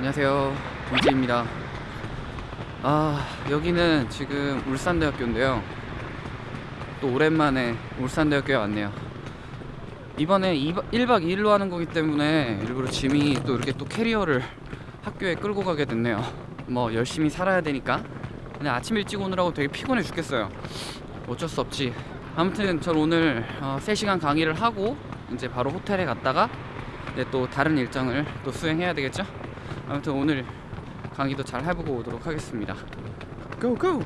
안녕하세요. 동지입니다. 아 여기는 지금 울산대학교인데요. 또 오랜만에 울산대학교에 왔네요. 이번에 1박 2일로 하는 거기 때문에 일부러 짐이 또 이렇게 또 캐리어를 학교에 끌고 가게 됐네요. 뭐 열심히 살아야 되니까. 근데 아침 일찍 오느라고 되게 피곤해 죽겠어요. 어쩔 수 없지. 아무튼 전 오늘 어, 3시간 강의를 하고 이제 바로 호텔에 갔다가 또 다른 일정을 또 수행해야 되겠죠 아무튼 오늘 강의도 잘 해보고 오도록 하겠습니다 고고!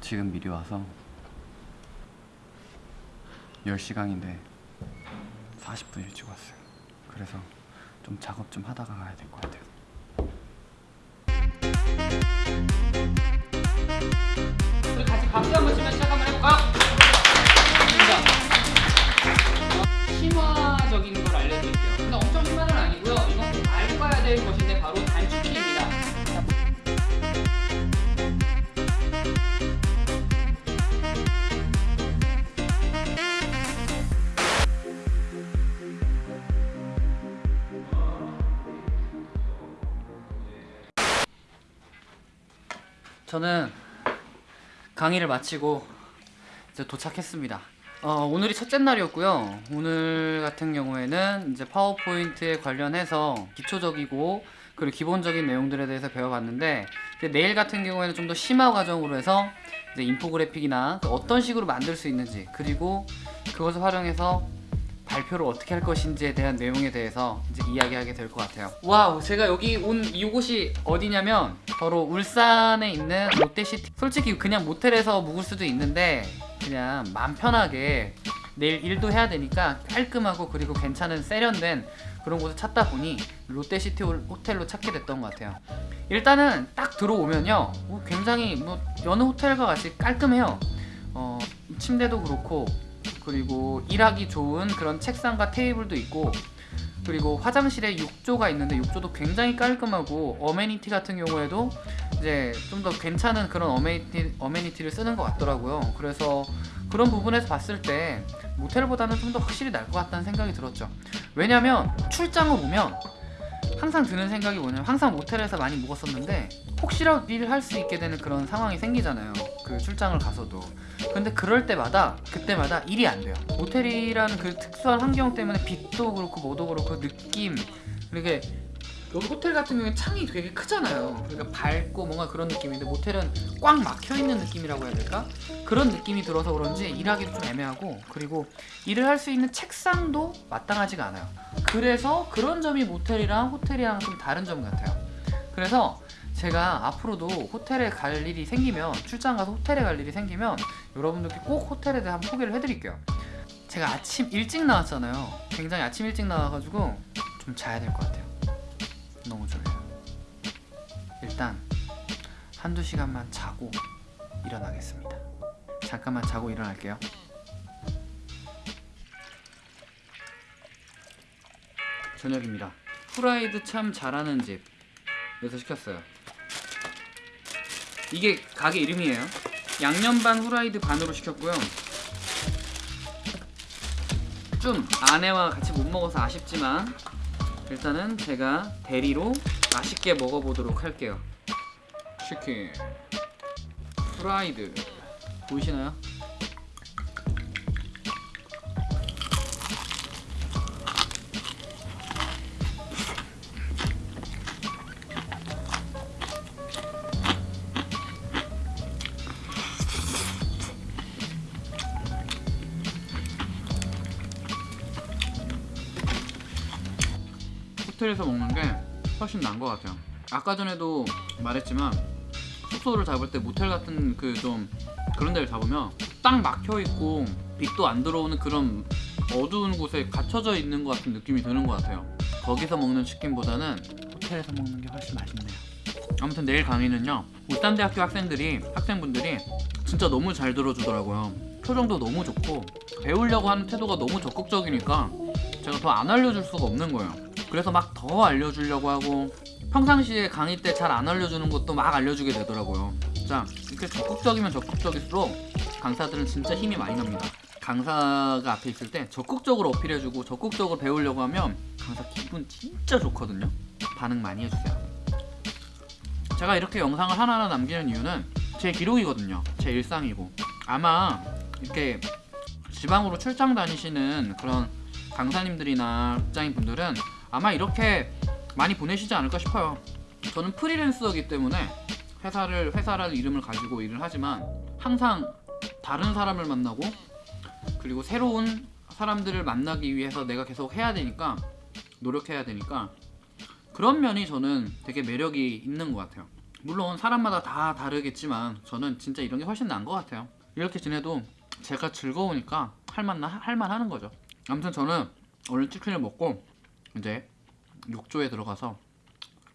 지금 미리 와서 10시 강인데 40분 일찍 왔어요 그래서 좀 작업 좀 하다가 가야 될 것 같아요 저는 강의를 마치고 이제 도착했습니다. 어, 오늘이 첫째 날이었고요. 오늘 같은 경우에는 이제 파워포인트에 관련해서 기초적이고 그리고 기본적인 내용들에 대해서 배워봤는데 내일 같은 경우에는 좀 더 심화 과정으로 해서 이제 인포그래픽이나 어떤 식으로 만들 수 있는지 그리고 그것을 활용해서 발표를 어떻게 할 것인지에 대한 내용에 대해서 이제 이야기하게 될 것 같아요. wow, 제가 여기 온 이곳이 어디냐면 바로 울산에 있는 롯데시티. 솔직히 그냥 모텔에서 묵을 수도 있는데 그냥 맘 편하게 내일 일도 해야 되니까 깔끔하고 그리고 괜찮은 세련된 그런 곳을 찾다 보니 롯데시티 호텔로 찾게 됐던 것 같아요. 일단은 딱 들어오면요, 뭐 굉장히 뭐 여느 호텔과 같이 깔끔해요. 어, 침대도 그렇고 그리고 일하기 좋은 그런 책상과 테이블도 있고 그리고 화장실에 욕조가 있는데 욕조도 굉장히 깔끔하고 어메니티 같은 경우에도 이제 좀 더 괜찮은 그런 어메니티, 어메니티를 쓰는 것 같더라고요. 그래서 그런 부분에서 봤을 때 모텔보다는 좀 더 확실히 날 것 같다는 생각이 들었죠. 왜냐면 출장을 오면 항상 드는 생각이 뭐냐면 항상 모텔에서 많이 묵었었는데 혹시라도 일을 할 수 있게 되는 그런 상황이 생기잖아요. 그 출장을 가서도. 근데 그럴 때마다 그때마다 일이 안 돼요. 모텔이라는 그 특수한 환경 때문에 빛도 그렇고 뭐도 그렇고 느낌. 이렇게 여기 호텔 같은 경우에 창이 되게 크잖아요. 그러니까 밝고 뭔가 그런 느낌인데 모텔은 꽉 막혀있는 느낌이라고 해야 될까? 그런 느낌이 들어서 그런지 일하기도 좀 애매하고 그리고 일을 할 수 있는 책상도 마땅하지가 않아요. 그래서 그런 점이 모텔이랑 호텔이랑 좀 다른 점 같아요. 그래서 제가 앞으로도 호텔에 갈 일이 생기면 출장 가서 호텔에 갈 일이 생기면 여러분들께 꼭 호텔에 대한 소개를 해드릴게요. 제가 아침 일찍 나왔잖아요. 굉장히 아침 일찍 나와가지고 좀 자야 될 것 같아요 너무 졸려요. 일단 한두 시간만 자고 일어나겠습니다. 잠깐만 자고 일어날게요. 저녁입니다. 후라이드 참 잘하는 집에서 시켰어요. 이게 가게 이름이에요. 양념 반 후라이드 반으로 시켰고요. 좀 아내와 같이 못 먹어서 아쉽지만 일단은 제가 대리로 맛있게 먹어보도록 할게요. 치킨. 프라이드. 보이시나요? 호텔에서 먹는 게 훨씬 나은 것 같아요 아까 전에도 말했지만 숙소를 잡을 때 모텔 같은 그 좀 그런 데를 잡으면 딱 막혀있고 빛도 안 들어오는 그런 어두운 곳에 갇혀져 있는 것 같은 느낌이 드는 것 같아요. 거기서 먹는 치킨보다는 호텔에서 먹는 게 훨씬 맛있네요. 아무튼 내일 강의는요. 울산대학교 학생들이 학생분들이 진짜 너무 잘 들어주더라고요. 표정도 너무 좋고 배우려고 하는 태도가 너무 적극적이니까 제가 더 안 알려줄 수가 없는 거예요. 그래서 막 더 알려주려고 하고 평상시에 강의 때 잘 안 알려주는 것도 막 알려주게 되더라고요. 자 이렇게 적극적이면 적극적일수록 강사들은 진짜 힘이 많이 납니다. 강사가 앞에 있을 때 적극적으로 어필해주고 적극적으로 배우려고 하면 강사 기분 진짜 좋거든요. 반응 많이 해주세요. 제가 이렇게 영상을 하나하나 남기는 이유는 제 기록이거든요. 제 일상이고 아마 이렇게 지방으로 출장 다니시는 그런 강사님들이나 직장인 분들은 아마 이렇게 많이 보내시지 않을까 싶어요. 저는 프리랜서이기 때문에 회사를 회사라는 이름을 가지고 일을 하지만 항상 다른 사람을 만나고 그리고 새로운 사람들을 만나기 위해서 내가 계속 해야 되니까 노력해야 되니까 그런 면이 저는 되게 매력이 있는 것 같아요. 물론 사람마다 다 다르겠지만 저는 진짜 이런 게 훨씬 나은 것 같아요. 이렇게 지내도 제가 즐거우니까 할만 할만 거죠. 아무튼 저는 오늘 치킨을 먹고 이제 욕조에 들어가서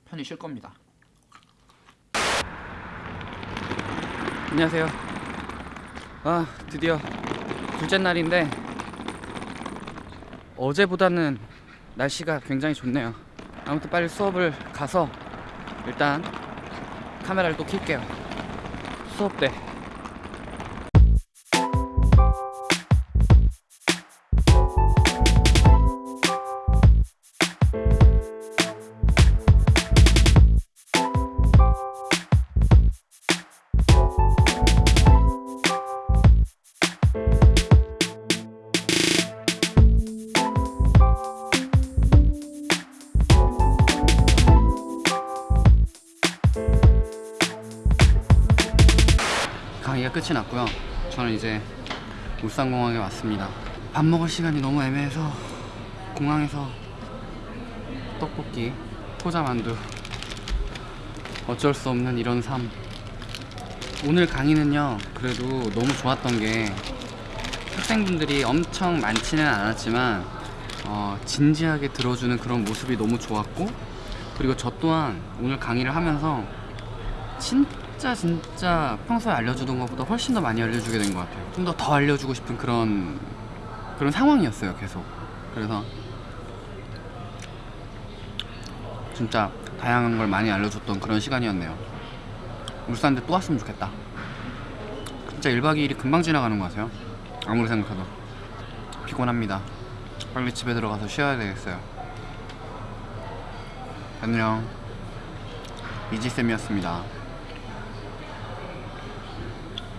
편히 쉴 겁니다. 안녕하세요. 아 드디어 둘째 날인데 어제보다는 날씨가 굉장히 좋네요. 아무튼 빨리 수업을 가서 일단 카메라를 또 켤게요. 수업 때. 강의가 끝이 났고요. 저는 이제 울산공항에 왔습니다. 밥 먹을 시간이 너무 애매해서 공항에서 떡볶이, 포자만두 어쩔 수 없는 이런 삶. 오늘 강의는요. 그래도 너무 좋았던 게 학생분들이 엄청 많지는 않았지만 어, 진지하게 들어주는 그런 모습이 너무 좋았고 그리고 저 또한 오늘 강의를 하면서 진짜 진짜 평소에 알려주던 것보다 훨씬 더 많이 알려주게 된 것 같아요. 좀 더 더 알려주고 싶은 그런 그런 상황이었어요. 계속. 그래서 진짜 다양한 걸 많이 알려줬던 그런 시간이었네요. 울산대 또 왔으면 좋겠다. 진짜 1박 2일이 금방 지나가는 것 같아요. 아무리 생각해도 피곤합니다. 빨리 집에 들어가서 쉬어야 되겠어요. 안녕. 이지쌤이었습니다.